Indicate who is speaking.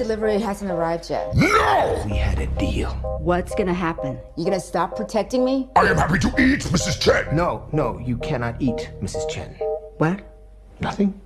Speaker 1: delivery hasn't arrived yet.
Speaker 2: No! We had a deal.
Speaker 3: What's gonna happen?
Speaker 1: You gonna stop protecting me?
Speaker 2: I am happy to eat, Mrs. Chen.
Speaker 4: No, no, you cannot eat, Mrs. Chen.
Speaker 3: What?
Speaker 4: Nothing?